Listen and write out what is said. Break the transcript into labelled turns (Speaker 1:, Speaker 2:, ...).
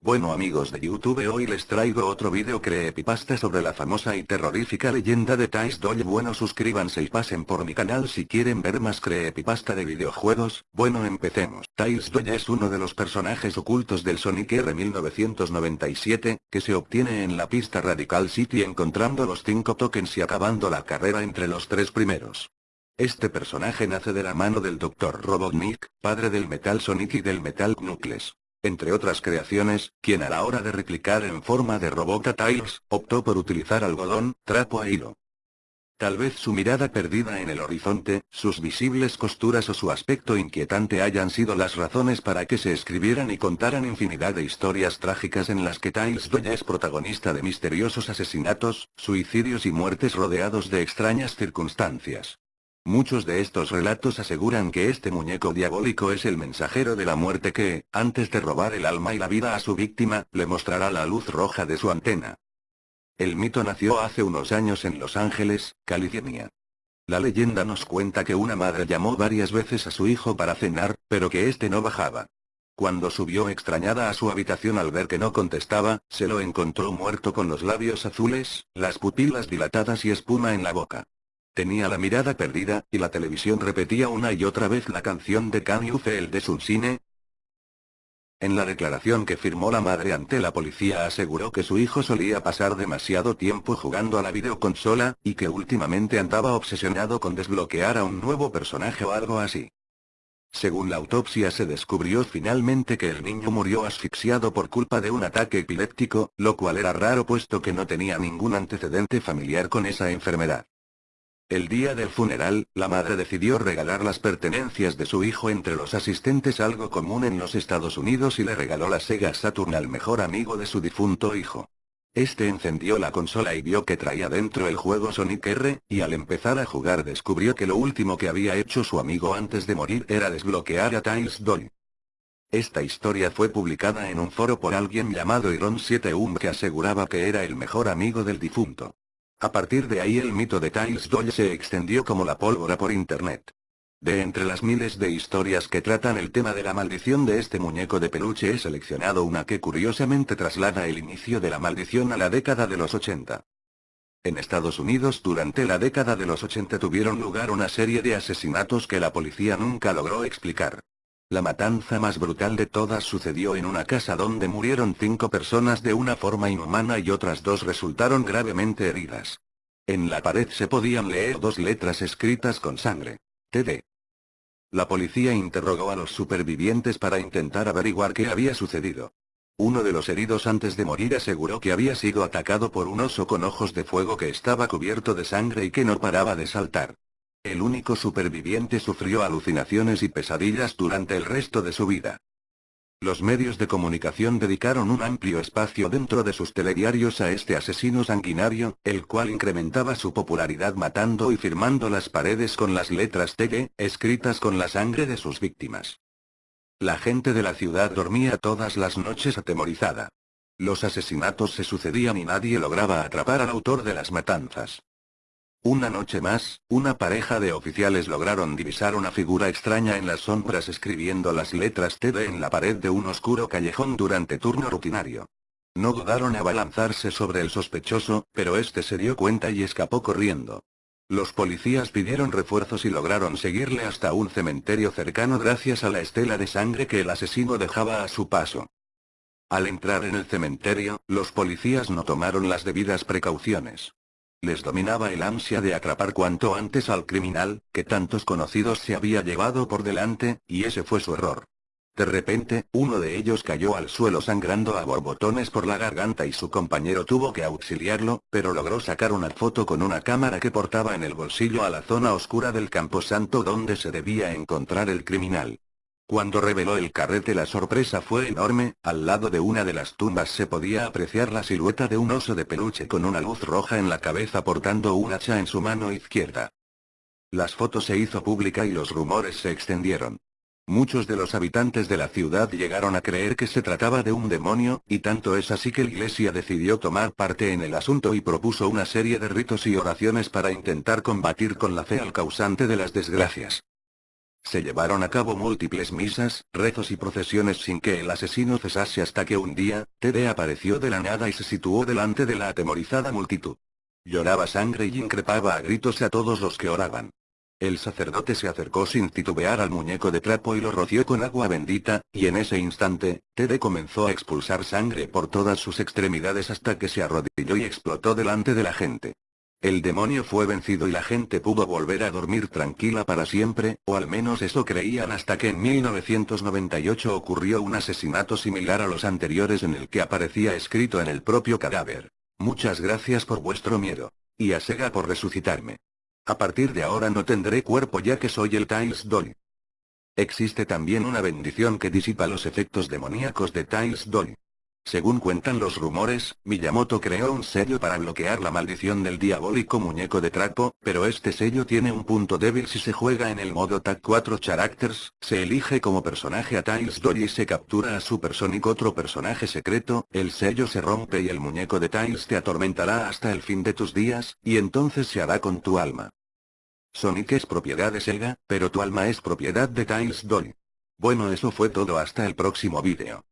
Speaker 1: Bueno amigos de YouTube hoy les traigo otro video creepypasta sobre la famosa y terrorífica leyenda de Tais Doll Bueno suscríbanse y pasen por mi canal si quieren ver más creepypasta de videojuegos, bueno empecemos. Tais Doll es uno de los personajes ocultos del Sonic R 1997, que se obtiene en la pista Radical City encontrando los 5 tokens y acabando la carrera entre los tres primeros. Este personaje nace de la mano del Dr. Robotnik, padre del Metal Sonic y del Metal Knuckles entre otras creaciones, quien a la hora de replicar en forma de robot a Tiles, optó por utilizar algodón, trapo a hilo. Tal vez su mirada perdida en el horizonte, sus visibles costuras o su aspecto inquietante hayan sido las razones para que se escribieran y contaran infinidad de historias trágicas en las que Tiles Doya es protagonista de misteriosos asesinatos, suicidios y muertes rodeados de extrañas circunstancias. Muchos de estos relatos aseguran que este muñeco diabólico es el mensajero de la muerte que, antes de robar el alma y la vida a su víctima, le mostrará la luz roja de su antena. El mito nació hace unos años en Los Ángeles, California. La leyenda nos cuenta que una madre llamó varias veces a su hijo para cenar, pero que éste no bajaba. Cuando subió extrañada a su habitación al ver que no contestaba, se lo encontró muerto con los labios azules, las pupilas dilatadas y espuma en la boca. Tenía la mirada perdida, y la televisión repetía una y otra vez la canción de Can You Feel de cine. En la declaración que firmó la madre ante la policía aseguró que su hijo solía pasar demasiado tiempo jugando a la videoconsola, y que últimamente andaba obsesionado con desbloquear a un nuevo personaje o algo así. Según la autopsia se descubrió finalmente que el niño murió asfixiado por culpa de un ataque epiléptico, lo cual era raro puesto que no tenía ningún antecedente familiar con esa enfermedad. El día del funeral, la madre decidió regalar las pertenencias de su hijo entre los asistentes algo común en los Estados Unidos y le regaló la Sega Saturn al mejor amigo de su difunto hijo. Este encendió la consola y vio que traía dentro el juego Sonic R, y al empezar a jugar descubrió que lo último que había hecho su amigo antes de morir era desbloquear a Tiles Doll. Esta historia fue publicada en un foro por alguien llamado Iron 7 Um que aseguraba que era el mejor amigo del difunto. A partir de ahí el mito de Tiles Doll se extendió como la pólvora por internet. De entre las miles de historias que tratan el tema de la maldición de este muñeco de peluche he seleccionado una que curiosamente traslada el inicio de la maldición a la década de los 80. En Estados Unidos durante la década de los 80 tuvieron lugar una serie de asesinatos que la policía nunca logró explicar. La matanza más brutal de todas sucedió en una casa donde murieron cinco personas de una forma inhumana y otras dos resultaron gravemente heridas. En la pared se podían leer dos letras escritas con sangre. TD. La policía interrogó a los supervivientes para intentar averiguar qué había sucedido. Uno de los heridos antes de morir aseguró que había sido atacado por un oso con ojos de fuego que estaba cubierto de sangre y que no paraba de saltar. El único superviviente sufrió alucinaciones y pesadillas durante el resto de su vida. Los medios de comunicación dedicaron un amplio espacio dentro de sus telediarios a este asesino sanguinario, el cual incrementaba su popularidad matando y firmando las paredes con las letras TG, escritas con la sangre de sus víctimas. La gente de la ciudad dormía todas las noches atemorizada. Los asesinatos se sucedían y nadie lograba atrapar al autor de las matanzas. Una noche más, una pareja de oficiales lograron divisar una figura extraña en las sombras escribiendo las letras TD en la pared de un oscuro callejón durante turno rutinario. No dudaron a abalanzarse sobre el sospechoso, pero este se dio cuenta y escapó corriendo. Los policías pidieron refuerzos y lograron seguirle hasta un cementerio cercano gracias a la estela de sangre que el asesino dejaba a su paso. Al entrar en el cementerio, los policías no tomaron las debidas precauciones. Les dominaba el ansia de atrapar cuanto antes al criminal, que tantos conocidos se había llevado por delante, y ese fue su error. De repente, uno de ellos cayó al suelo sangrando a borbotones por la garganta y su compañero tuvo que auxiliarlo, pero logró sacar una foto con una cámara que portaba en el bolsillo a la zona oscura del camposanto donde se debía encontrar el criminal. Cuando reveló el carrete la sorpresa fue enorme, al lado de una de las tumbas se podía apreciar la silueta de un oso de peluche con una luz roja en la cabeza portando un hacha en su mano izquierda. Las fotos se hizo pública y los rumores se extendieron. Muchos de los habitantes de la ciudad llegaron a creer que se trataba de un demonio, y tanto es así que la iglesia decidió tomar parte en el asunto y propuso una serie de ritos y oraciones para intentar combatir con la fe al causante de las desgracias. Se llevaron a cabo múltiples misas, rezos y procesiones sin que el asesino cesase hasta que un día, Tede apareció de la nada y se situó delante de la atemorizada multitud. Lloraba sangre y increpaba a gritos a todos los que oraban. El sacerdote se acercó sin titubear al muñeco de trapo y lo roció con agua bendita, y en ese instante, Tede comenzó a expulsar sangre por todas sus extremidades hasta que se arrodilló y explotó delante de la gente. El demonio fue vencido y la gente pudo volver a dormir tranquila para siempre, o al menos eso creían hasta que en 1998 ocurrió un asesinato similar a los anteriores en el que aparecía escrito en el propio cadáver. Muchas gracias por vuestro miedo. Y a Sega por resucitarme. A partir de ahora no tendré cuerpo ya que soy el Tiles Doll. Existe también una bendición que disipa los efectos demoníacos de Tiles Doll. Según cuentan los rumores, Miyamoto creó un sello para bloquear la maldición del diabólico muñeco de trapo, pero este sello tiene un punto débil si se juega en el modo Tag 4 Characters, se elige como personaje a Tiles Dory y se captura a Supersonic otro personaje secreto, el sello se rompe y el muñeco de Tiles te atormentará hasta el fin de tus días, y entonces se hará con tu alma. Sonic es propiedad de Sega, pero tu alma es propiedad de Tiles Dory. Bueno eso fue todo hasta el próximo vídeo.